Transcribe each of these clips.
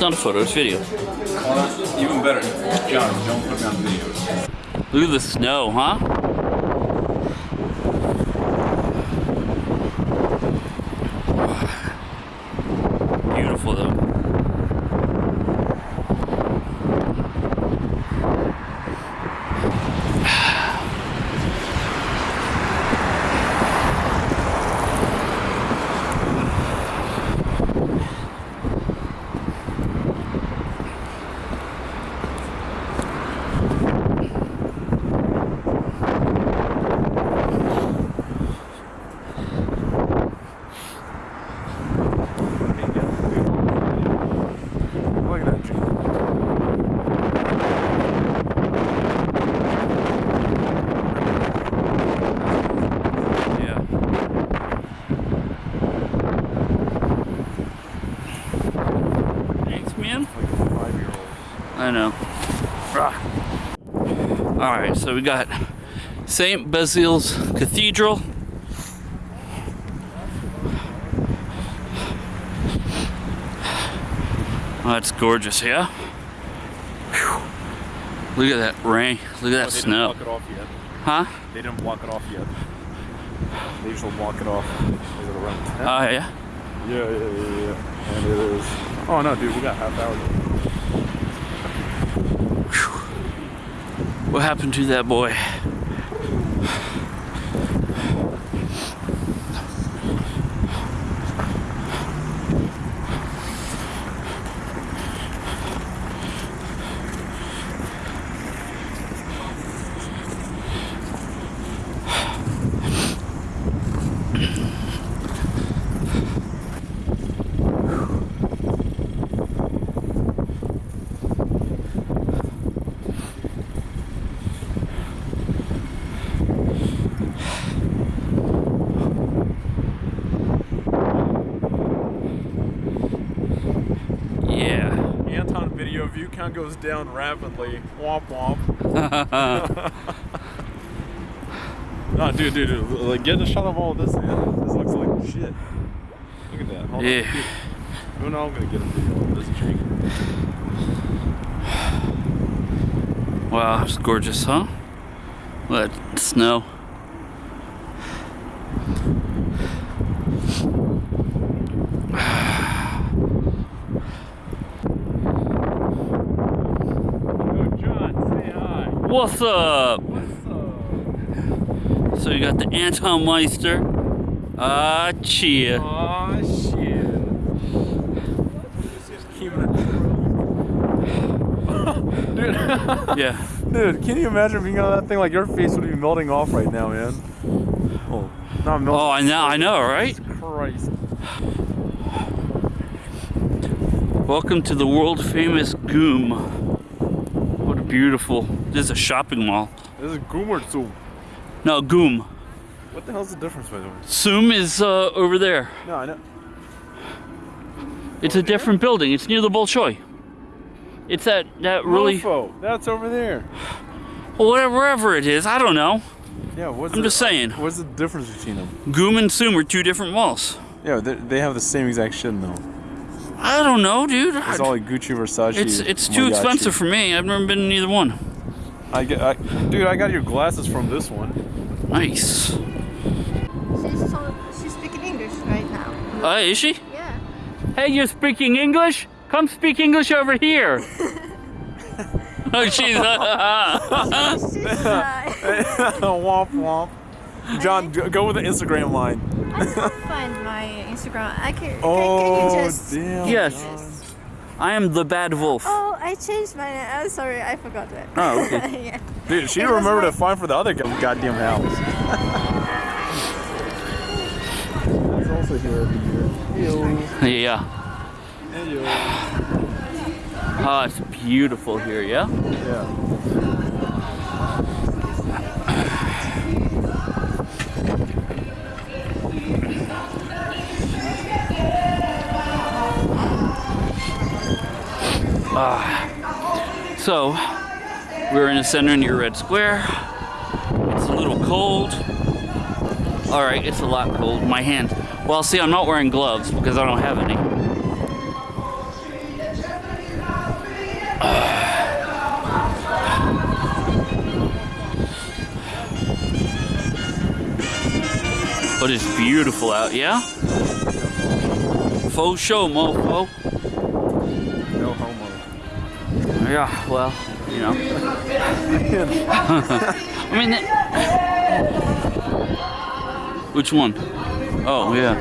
not a photo. It's not a photo, it's video. Well, even better, John, don't put me on videos. Look at the snow, huh? Beautiful though. Look at that tree. Yeah. Thanks, man. Like a five-year-old. I know. All right, so we got St. Basil's Cathedral. Oh, that's gorgeous, yeah? Whew. Look at that rain. Look at that Oh, they snow. didn't block it off yet. Huh? They didn't block it off yet. They usually block it off. Is it around 10? Oh, yeah? yeah, yeah, yeah, yeah. And it is. Oh no, dude, we got half hour. What happened to that boy? Yeah. Anton video view count goes down rapidly. Womp womp. No, dude, dude, dude, like get a shot of all of this, man. This looks like shit. Look at that. Hold Yeah. on. Dude. Oh no, I'm gonna get a video of this tree. Wow, it's gorgeous, huh? Look at that snow. Oh, John, say hi. What's up? What's up? So you got the Anton Meister. Ah, cheer. Aw, shit. Dude, Yeah. dude, can you imagine being on that thing? Like your face would be melting off right now, man. Oh, not melting. Oh, I know, I know, right? Christ. Welcome to the world famous Goom. What a beautiful. This is a shopping mall. This is Goomer Zoom. No, Goom. What the hell's the difference by the way? Zoom is uh, over there. No, I know. It's a different building. It's near the Bolshoi. It's that that really Mofo, that's over there. well, whatever wherever it is. I don't know. Yeah, what's I'm the, just saying. What's the difference between them? Goom and Zoom are two different malls. Yeah, they, they have the same exact shit though. I don't know, dude. It's all like Gucci, Versace. It's it's too Mariachi. expensive for me. I've never been in either one. I get, I, dude, I got your glasses from this one. Nice. She's so she's speaking English right now. Uh, is she? Yeah. Hey, you're speaking English? Come speak English over here. oh, she's. She's uh, womp womp. John, g- go with the Instagram line. I can't find my Instagram. I can. Oh, can, can you just? damn. Yes. John. I am the bad wolf. Oh, I changed my name. I'm sorry, I forgot that. Oh, okay. yeah. Dude, she It remembered like- to find for the other go- goddamn house. He's also here every year. Yeah. Hey, Oh, it's beautiful here, yeah? Yeah. Uh, so, we're in the center near Red Square. It's a little cold. All right, it's a lot cold. My hand. Well, see, I'm not wearing gloves because I don't have any. But it's beautiful out, yeah? Faux show, mofo. Yeah, well, you know. I mean, it- which one? Oh, oh yeah.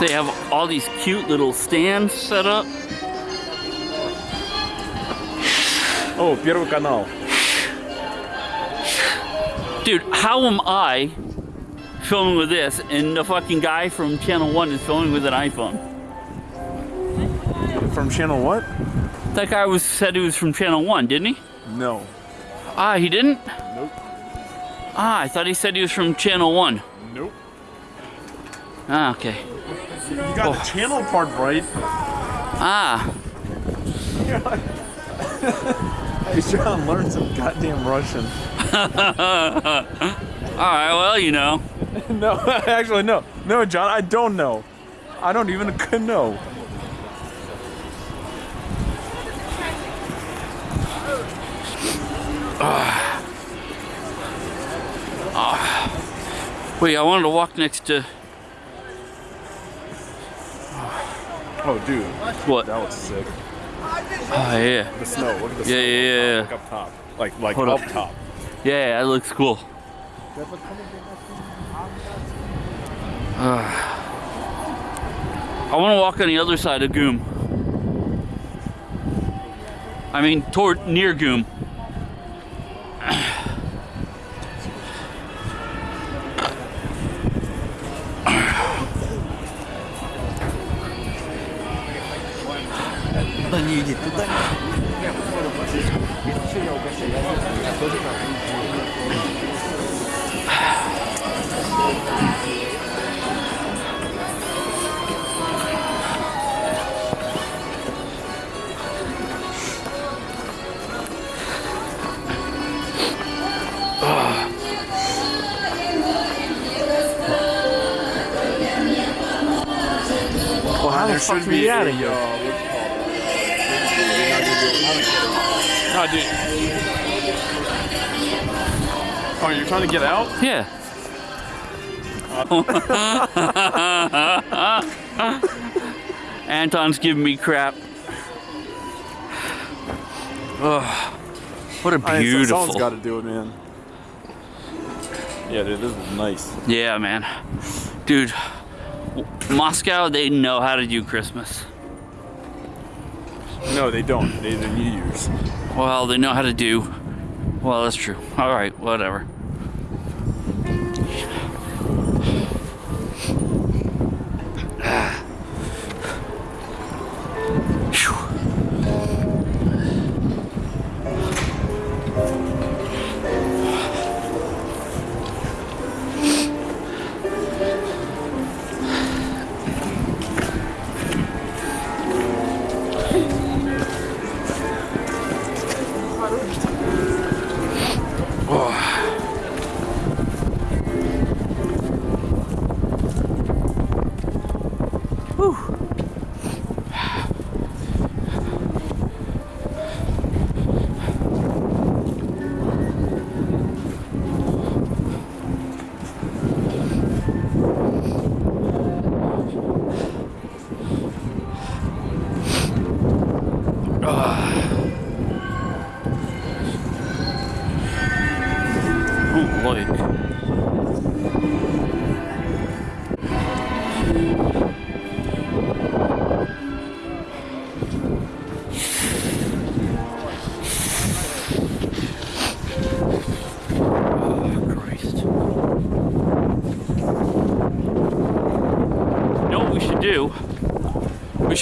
They have all these cute little stands set up. Oh, Первый канал. Dude, how am I filming with this and the fucking guy from Channel 1 is filming with an iPhone? From channel what? That guy was said he was from Channel 1, didn't he? No. Ah, he didn't? Nope. Ah, I thought he said he was from Channel 1. Nope. Ah, okay. You got the channel part right. Ah, He's trying to learn some goddamn Russian. alright, well, you know. no, actually, no. No, John, I don't know. I don't even know. Wait, I wanted to walk next to. Oh, dude, What? that was sick. Oh, yeah. The snow. Look at the Yeah, snow. yeah, yeah, Like up top. Like, like Hold up up. top. Yeah, that looks cool. Ah. I want to walk on the other side of Goom. I mean, toward near Goom. Should are we be out of here? No, dude. Oh, you're trying to get out? Yeah. Anton's giving me crap. Ugh. what a I mean, so- beautiful. Someone's got to do it, man. Yeah, dude, this is nice. Yeah, man. Dude, Moscow, they know how to do Christmas. No, they don't. They do New Year's. Well, they know how to do. Well, that's true. All right, whatever.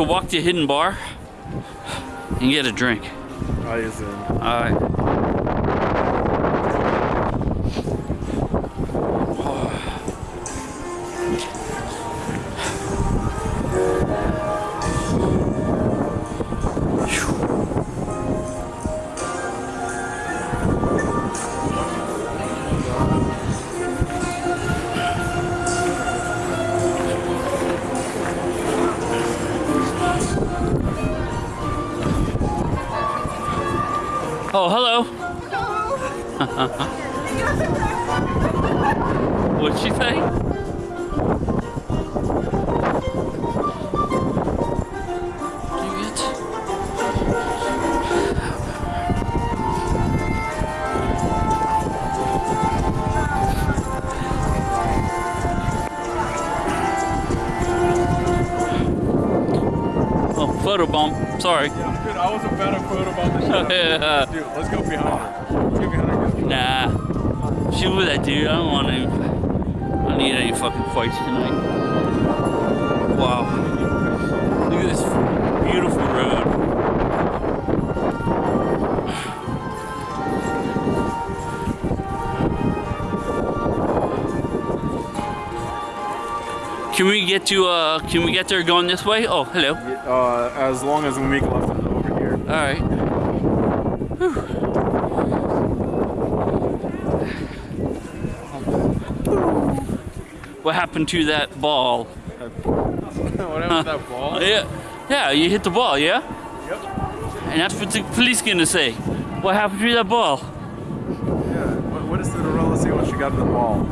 Should walk to a Hidden Bar and get a drink. I is in. Alright. What'd she say? Dang it. Oh, photo bomb. Sorry. Yeah, dude, I was a better photo about the shit. Yeah. Dude, let's go behind her. Let's go behind her. She with that dude. I don't want to. I don't need any fucking fights tonight. Wow. Look at this beautiful road. Can we get to uh can we get there going this way? Oh, hello. Uh, as long as we make left over here. All right. What happened to that ball? what happened to that ball? Yeah, yeah, you hit the ball, yeah? Yep. And that's what the police gonna say. What happened to that ball? Yeah. What, what does Cinderella say when she got to the ball?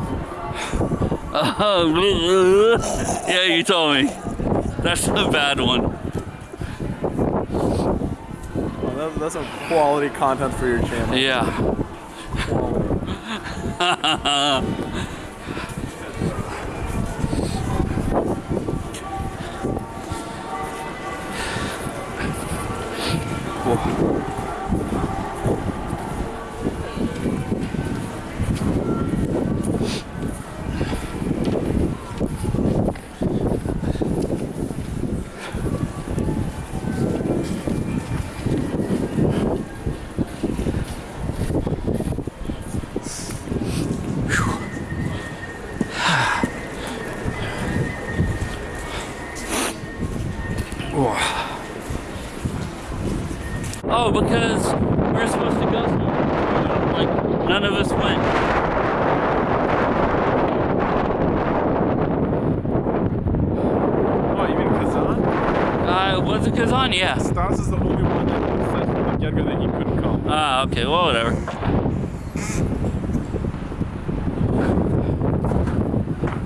Oh, yeah, you told me. That's a bad one. Oh, that, that's some quality content for your channel. Yeah. Quality. Oh, because we're supposed to go somewhere. Like, none of us went. Oh, you mean Kazan? Uh, was it Kazan? Yeah. Stas is the only one that said from the get-go that he couldn't come. Ah, okay, well, whatever.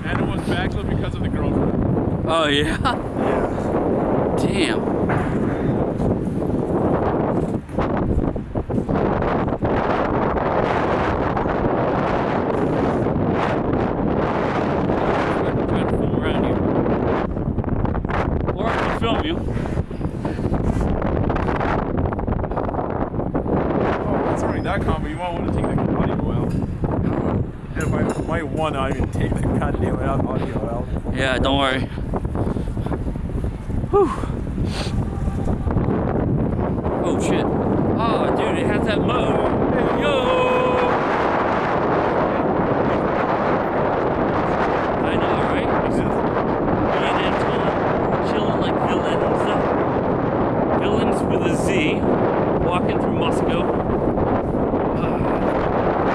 And it was backlit because of the girlfriend. Oh? Yeah. Damn. I'm trying to film around here. Or I can film you. Oh, it's already that calm, but you might want to take the audio out. And if I want to even take the goddamn out audio out. Yeah, don't worry. Whew. Oh shit. Oh dude, it has that mode. Hey, yo! I know, right? It's just- Being in chilling, chilling like villains. Villains with a Z, walking through Moscow. Ah,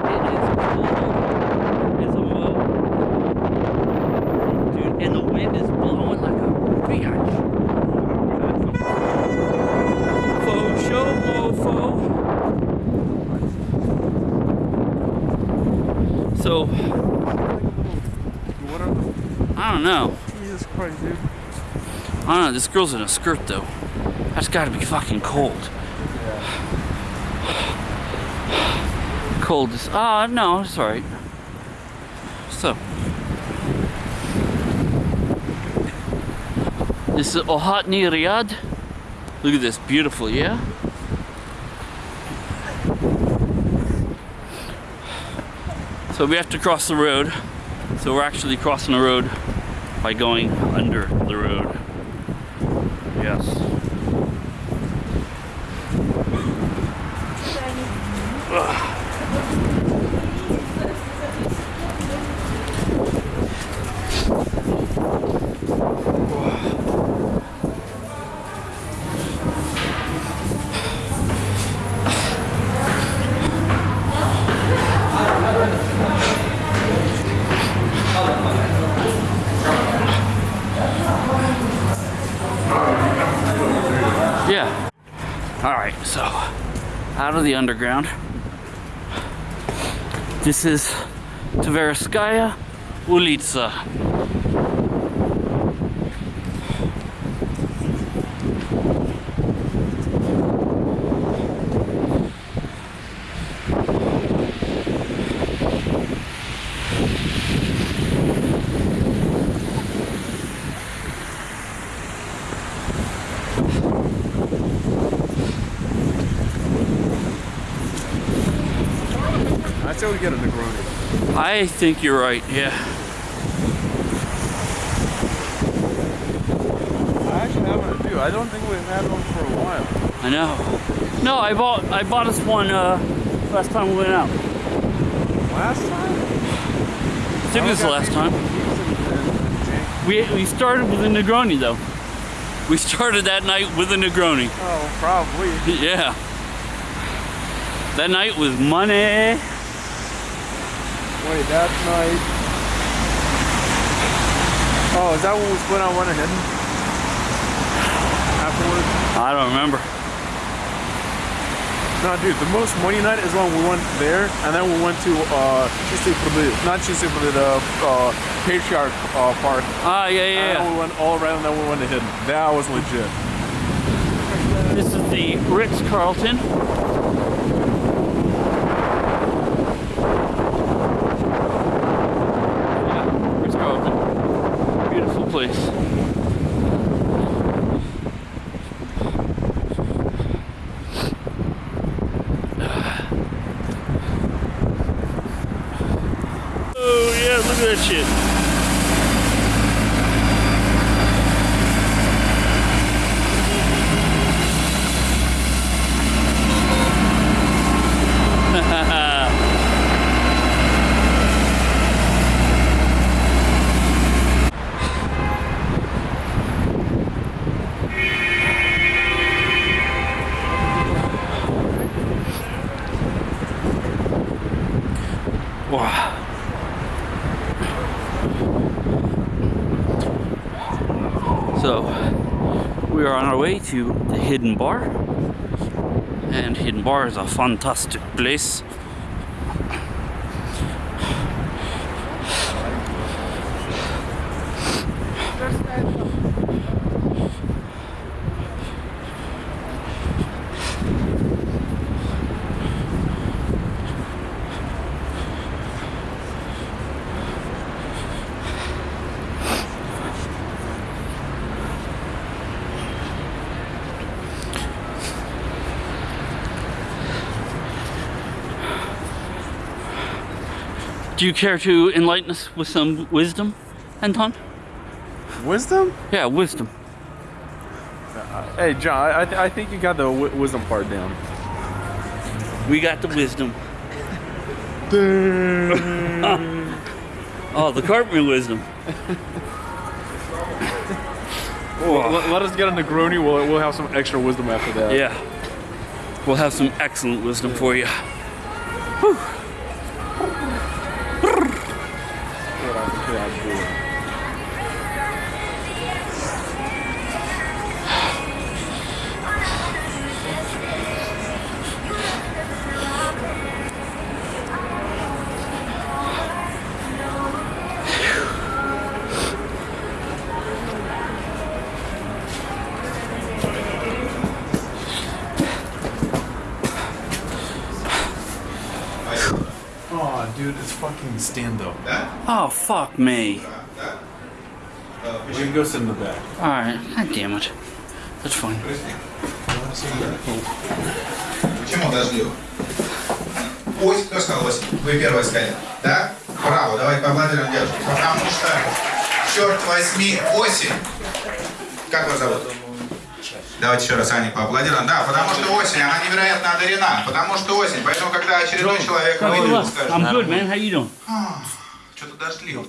it is cold as a mug. Dude, and the wind is blowing like a bitch. Faux show, mofo. So, What are the... I don't know. Jesus Christ, dude. I this girl's in a skirt though. That's gotta be fucking cold. Cold as. Ah, no, it's alright. So. This is Okhotny Ryad. Look at this, beautiful, yeah? So we have to cross the road. So we're actually crossing the road by going under the road. The underground. This is Tverskaya Ulitsa. Say we get a Negroni. I think you're right, yeah. I actually have a few. I don't think we've had one for a while. I know. No, I bought I bought us one uh, last time we went out. Last time? I think it was the last time. We, we started with a Negroni though. We started that night with a Negroni. Oh, probably. Yeah. That night was money. Wait, that night. Oh, is that what we put on one of hidden? Afterwards? I don't remember. No, dude, the most money night is when we went there, and then we went to uh, not Chisipulit, the uh, uh, Patriarch uh, Park. Ah, yeah, yeah, and yeah. we went all around, and then we went to Hidden. That was legit. This is the Ritz-Carlton. Oh yeah, look at that shit. Wow. So, we are on our way to the Hidden Bar. And Hidden Bar is a fantastic place. Do you care to enlighten us with some wisdom, Anton? Wisdom? Yeah, wisdom. Uh, hey, John, I, th- I think you got the w- wisdom part down. We got the wisdom. Oh, the carpentry wisdom. Let, let us get a Negroni. We'll, we'll have some extra wisdom after that. Yeah. We'll have some excellent wisdom for you. Oh, fucking stand up. Oh, fuck me. You can go sit in the back. Alright, god damn it. That's fine. Почему дождливо? Ось, кто сказал осень? Вы первая сказали. Да? Браво, давай поаплодируем девушке. Потому что, черт возьми, осень. Как вас зовут? Давайте еще раз Ане поаплодируем. Да, потому что осень, она невероятно одарена. Потому что осень. Поэтому, когда очередной человек выйдет, скажет, I'm good, man. How you doing? что-то дождливо.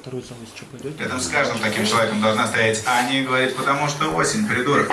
Рядом с каждым таким человеком должна стоять Аня и говорит, потому что осень, придурок.